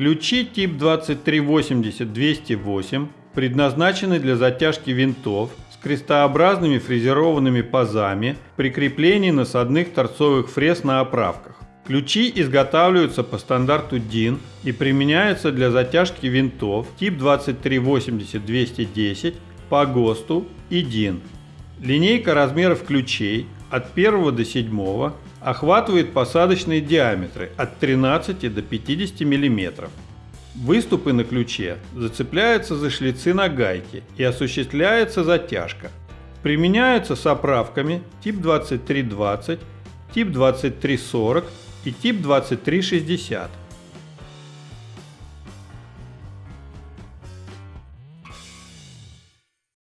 Ключи тип 2380-208 предназначены для затяжки винтов с крестообразными фрезерованными пазами при креплении насадных торцовых фрез на оправках. Ключи изготавливаются по стандарту DIN и применяются для затяжки винтов тип 2380-210 по ГОСТу и DIN. Линейка размеров ключей от 1 до 7 охватывает посадочные диаметры от 13 до 50 мм. Выступы на ключе зацепляются за шлицы на гайке и осуществляется затяжка. Применяются с оправками тип 2320, тип 2340 и тип 2360.